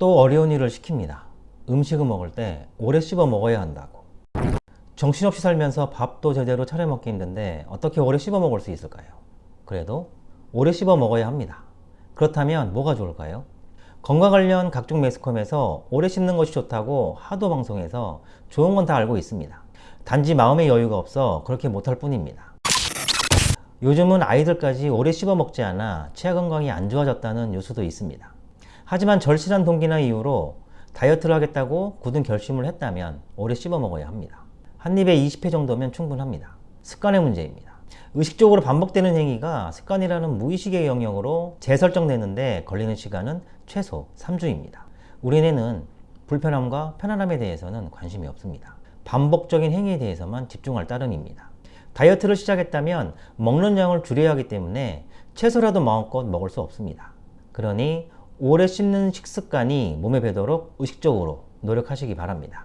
또 어려운 일을 시킵니다. 음식을 먹을 때 오래 씹어 먹어야 한다고. 정신없이 살면서 밥도 제대로 차려 먹기 힘든데 어떻게 오래 씹어 먹을 수 있을까요? 그래도 오래 씹어 먹어야 합니다. 그렇다면 뭐가 좋을까요? 건강 관련 각종 매스컴에서 오래 씹는 것이 좋다고 하도 방송해서 좋은 건 다 알고 있습니다. 단지 마음의 여유가 없어 그렇게 못할 뿐입니다. 요즘은 아이들까지 오래 씹어 먹지 않아 치아 건강이 안 좋아졌다는 뉴스도 있습니다. 하지만 절실한 동기나 이유로 다이어트를 하겠다고 굳은 결심을 했다면 오래 씹어 먹어야 합니다. 한 입에 20회 정도면 충분합니다. 습관의 문제입니다. 의식적으로 반복되는 행위가 습관이라는 무의식의 영역으로 재설정되는데 걸리는 시간은 최소 3주입니다. 우리네는 불편함과 편안함에 대해서는 관심이 없습니다. 반복적인 행위에 대해서만 집중할 따름입니다. 다이어트를 시작했다면 먹는 양을 줄여야 하기 때문에 채소라도 마음껏 먹을 수 없습니다. 그러니 오래 씹는 식습관이 몸에 배도록 의식적으로 노력하시기 바랍니다.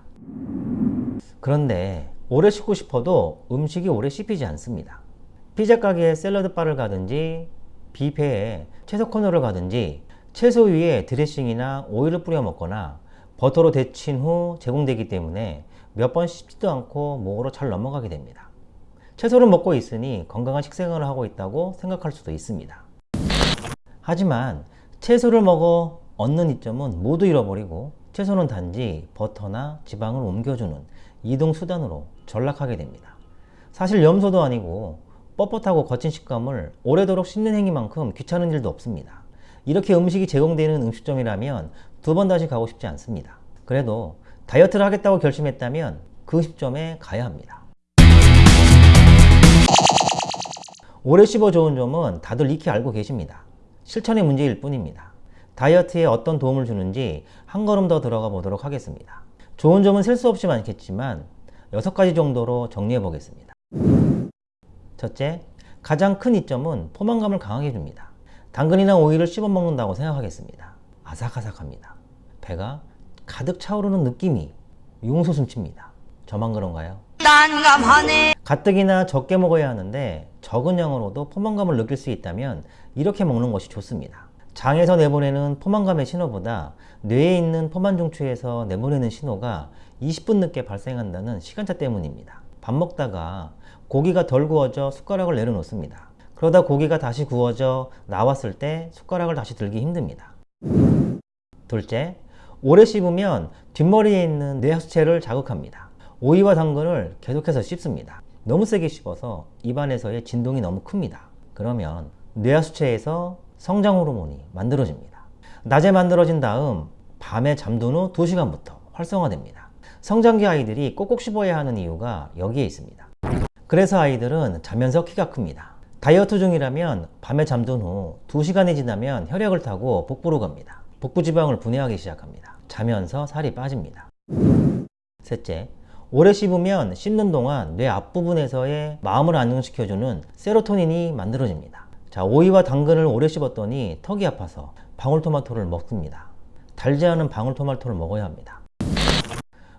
그런데 오래 씹고 싶어도 음식이 오래 씹히지 않습니다. 피자 가게에 샐러드 바를 가든지 뷔페에 채소 코너를 가든지 채소 위에 드레싱이나 오일을 뿌려 먹거나 버터로 데친 후 제공되기 때문에 몇 번 씹지도 않고 목으로 잘 넘어가게 됩니다. 채소를 먹고 있으니 건강한 식생활을 하고 있다고 생각할 수도 있습니다. 하지만 채소를 먹어 얻는 이점은 모두 잃어버리고 채소는 단지 버터나 지방을 옮겨주는 이동 수단으로 전락하게 됩니다. 사실 염소도 아니고 뻣뻣하고 거친 식감을 오래도록 씹는 행위만큼 귀찮은 일도 없습니다. 이렇게 음식이 제공되는 음식점이라면 두 번 다시 가고 싶지 않습니다. 그래도 다이어트를 하겠다고 결심했다면 그 음식점에 가야 합니다. 오래 씹어 좋은 점은 다들 익히 알고 계십니다. 실천의 문제일 뿐입니다. 다이어트에 어떤 도움을 주는지 한 걸음 더 들어가 보도록 하겠습니다. 좋은 점은 셀 수 없이 많겠지만 6가지 정도로 정리해 보겠습니다. 첫째, 가장 큰 이점은 포만감을 강하게 줍니다. 당근이나 오이를 씹어 먹는다고 생각하겠습니다. 아삭아삭합니다. 배가 가득 차오르는 느낌이 용솟음칩니다. 저만 그런가요? 난감하네. 가뜩이나 적게 먹어야 하는데 적은 양으로도 포만감을 느낄 수 있다면 이렇게 먹는 것이 좋습니다. 장에서 내보내는 포만감의 신호보다 뇌에 있는 포만 중추에서 내보내는 신호가 20분 늦게 발생한다는 시간차 때문입니다. 밥 먹다가 고기가 덜 구워져 숟가락을 내려놓습니다. 그러다 고기가 다시 구워져 나왔을 때 숟가락을 다시 들기 힘듭니다. 둘째, 오래 씹으면 뒷머리에 있는 뇌하수체를 자극합니다. 오이와 당근을 계속해서 씹습니다. 너무 세게 씹어서 입안에서의 진동이 너무 큽니다. 그러면 뇌하수체에서 성장 호르몬이 만들어집니다. 낮에 만들어진 다음 밤에 잠든 후 2시간부터 활성화됩니다. 성장기 아이들이 꼭꼭 씹어야 하는 이유가 여기에 있습니다. 그래서 아이들은 자면서 키가 큽니다. 다이어트 중이라면 밤에 잠든 후 2시간이 지나면 혈액을 타고 복부로 갑니다. 복부 지방을 분해하기 시작합니다. 자면서 살이 빠집니다. 셋째, 오래 씹으면 씹는 동안 뇌 앞부분에서의 마음을 안정시켜주는 세로토닌이 만들어집니다. 자, 오이와 당근을 오래 씹었더니 턱이 아파서 방울토마토를 먹습니다. 달지 않은 방울토마토를 먹어야 합니다.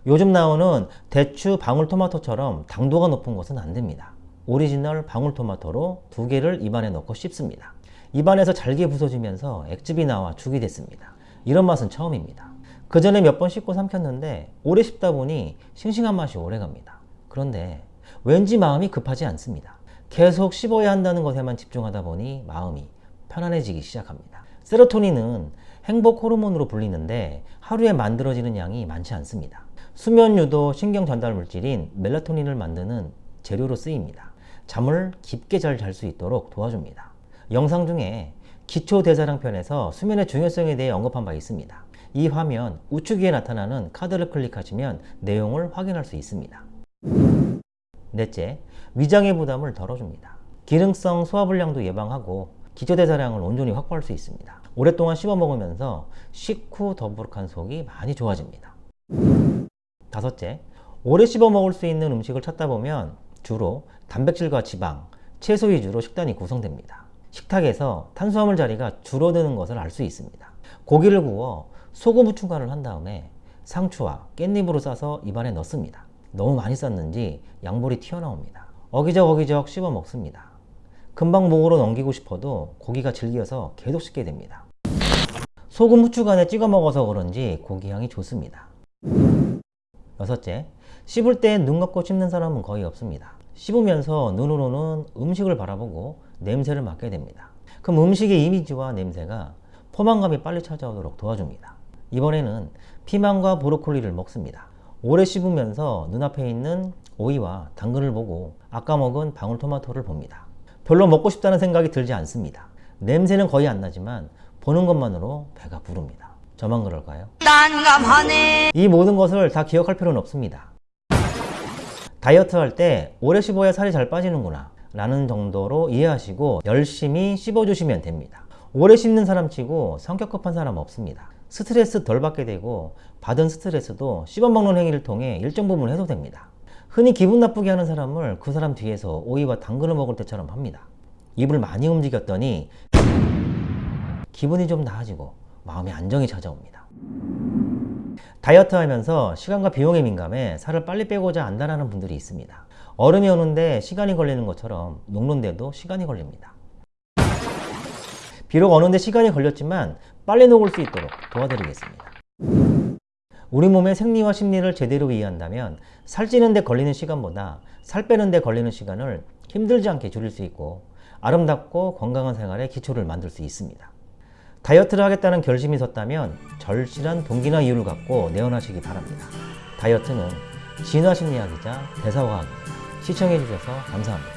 요즘 나오는 대추 방울토마토처럼 당도가 높은 것은 안 됩니다. 오리지널 방울토마토로 두 개를 입안에 넣고 씹습니다. 입안에서 잘게 부서지면서 액즙이 나와 죽이 됐습니다. 이런 맛은 처음입니다. 그 전에 몇번 씹고 삼켰는데 오래 씹다 보니 싱싱한 맛이 오래 갑니다. 그런데 왠지 마음이 급하지 않습니다. 계속 씹어야 한다는 것에만 집중하다 보니 마음이 편안해지기 시작합니다. 세로토닌은 행복 호르몬으로 불리는데 하루에 만들어지는 양이 많지 않습니다. 수면 유도 신경 전달 물질인 멜라토닌을 만드는 재료로 쓰입니다. 잠을 깊게 잘 잘 수 있도록 도와줍니다. 영상 중에 기초 대사량 편에서 수면의 중요성에 대해 언급한 바 있습니다. 이 화면 우측 위에 나타나는 카드를 클릭하시면 내용을 확인할 수 있습니다. 넷째, 위장의 부담을 덜어줍니다. 기능성 소화불량도 예방하고 기초대사량을 온전히 확보할 수 있습니다. 오랫동안 씹어 먹으면서 식후 더부룩한 속이 많이 좋아집니다. 다섯째, 오래 씹어 먹을 수 있는 음식을 찾다 보면 주로 단백질과 지방, 채소 위주로 식단이 구성됩니다. 식탁에서 탄수화물 자리가 줄어드는 것을 알 수 있습니다. 고기를 구워 소금 후추간을 한 다음에 상추와 깻잎으로 싸서 입안에 넣습니다. 너무 많이 쌌는지 양볼이 튀어나옵니다. 어기적 어기적 씹어 먹습니다. 금방 목으로 넘기고 싶어도 고기가 질겨서 계속 씹게 됩니다. 소금 후추간에 찍어 먹어서 그런지 고기 향이 좋습니다. 여섯째, 씹을 때 눈 감고 씹는 사람은 거의 없습니다. 씹으면서 눈으로는 음식을 바라보고 냄새를 맡게 됩니다. 그럼 음식의 이미지와 냄새가 포만감이 빨리 찾아오도록 도와줍니다. 이번에는 피망과 브로콜리를 먹습니다. 오래 씹으면서 눈앞에 있는 오이와 당근을 보고 아까 먹은 방울토마토를 봅니다. 별로 먹고 싶다는 생각이 들지 않습니다. 냄새는 거의 안 나지만 보는 것만으로 배가 부릅니다. 저만 그럴까요? 난감하네. 이 모든 것을 다 기억할 필요는 없습니다. 다이어트 할 때 오래 씹어야 살이 잘 빠지는구나 라는 정도로 이해하시고 열심히 씹어주시면 됩니다. 오래 씹는 사람 치고 성격 급한 사람 없습니다. 스트레스 덜 받게 되고 받은 스트레스도 씹어먹는 행위를 통해 일정 부분 해소됩니다. 흔히 기분 나쁘게 하는 사람을 그 사람 뒤에서 오이와 당근을 먹을 때처럼 합니다. 입을 많이 움직였더니 기분이 좀 나아지고 마음의 안정이 찾아옵니다. 다이어트 하면서 시간과 비용에 민감해 살을 빨리 빼고자 안다라는 분들이 있습니다. 얼음이 오는데 시간이 걸리는 것처럼 녹는데도 시간이 걸립니다. 비록 어는데 시간이 걸렸지만 빨리 녹을 수 있도록 도와드리겠습니다. 우리 몸의 생리와 심리를 제대로 이해한다면 살찌는 데 걸리는 시간보다 살 빼는 데 걸리는 시간을 힘들지 않게 줄일 수 있고 아름답고 건강한 생활의 기초를 만들 수 있습니다. 다이어트를 하겠다는 결심이 섰다면 절실한 동기나 이유를 갖고 내어나시기 바랍니다. 다이어트는 진화심리학이자 대사과학입니다. 시청해주셔서 감사합니다.